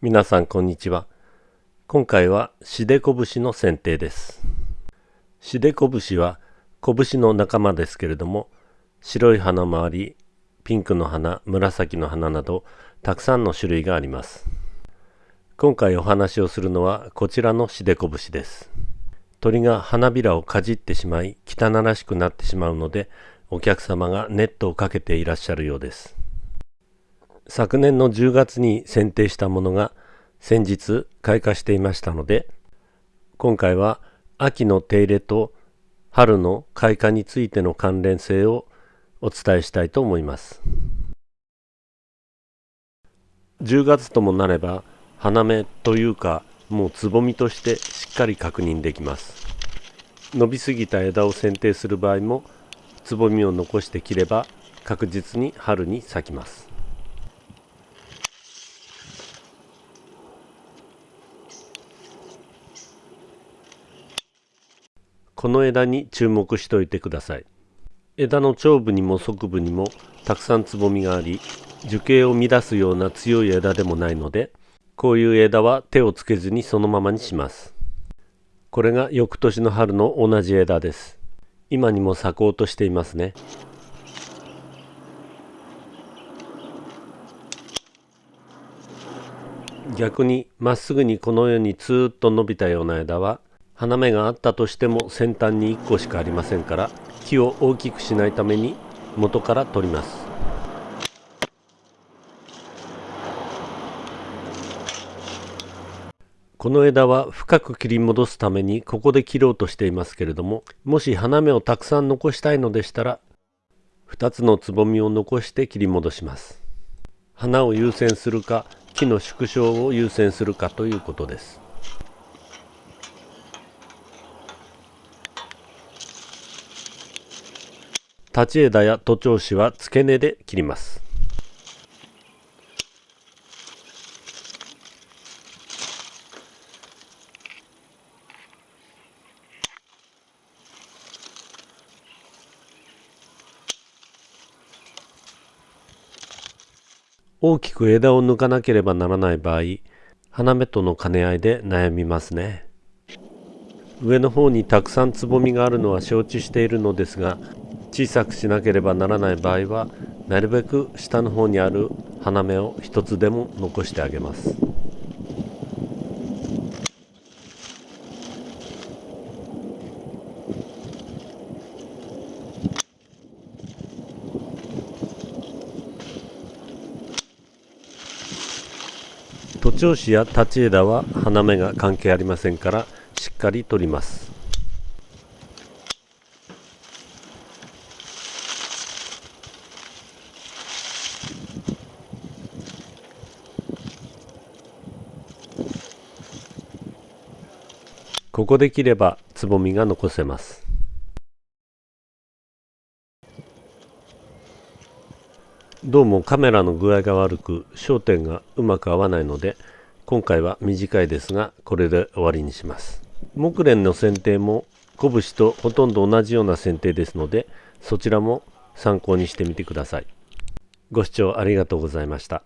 皆さんこんにちは。今回はシデコブシの剪定です。シデコブシはコブシの仲間ですけれども白い花もありピンクの花紫の花などたくさんの種類があります。今回お話をするのはこちらのシデコブシです。鳥が花びらをかじってしまい汚らしくなってしまうのでお客様がネットをかけていらっしゃるようです。昨年の10月に剪定したものが先日開花していましたので今回は秋の手入れと春の開花についての関連性をお伝えしたいと思います。10月ともなれば花芽というかもうつぼみとしてしっかり確認できます。伸びすぎた枝を剪定する場合もつぼみを残して切れば確実に春に咲きます。この枝に注目しておいてください。枝の頂部にも側部にもたくさんつぼみがあり樹形を乱すような強い枝でもないのでこういう枝は手をつけずにそのままにします。これが翌年の春の同じ枝です。今にも咲こうとしていますね。逆にまっすぐにこのようにツーッと伸びたような枝は花芽があったとしても先端に1個しかありませんから木を大きくしないために元から取ります。この枝は深く切り戻すためにここで切ろうとしていますけれどももし花芽をたくさん残したいのでしたら2つのつぼみを残して切り戻します。花を優先するか木の縮小を優先するかということです。立ち枝や徒長枝は付け根で切ります。大きく枝を抜かなければならない場合花芽との兼ね合いで悩みますね。上の方にたくさんつぼみがあるのは承知しているのですが小さくしなければならない場合はなるべく下の方にある花芽を一つでも残してあげます。徒長枝や立ち枝は花芽が関係ありませんからしっかり取ります。ここで切ればつぼみが残せます。どうもカメラの具合が悪く焦点がうまく合わないので今回は短いですがこれで終わりにします。木蓮の剪定も拳とほとんど同じような剪定ですのでそちらも参考にしてみてください。ご視聴ありがとうございました。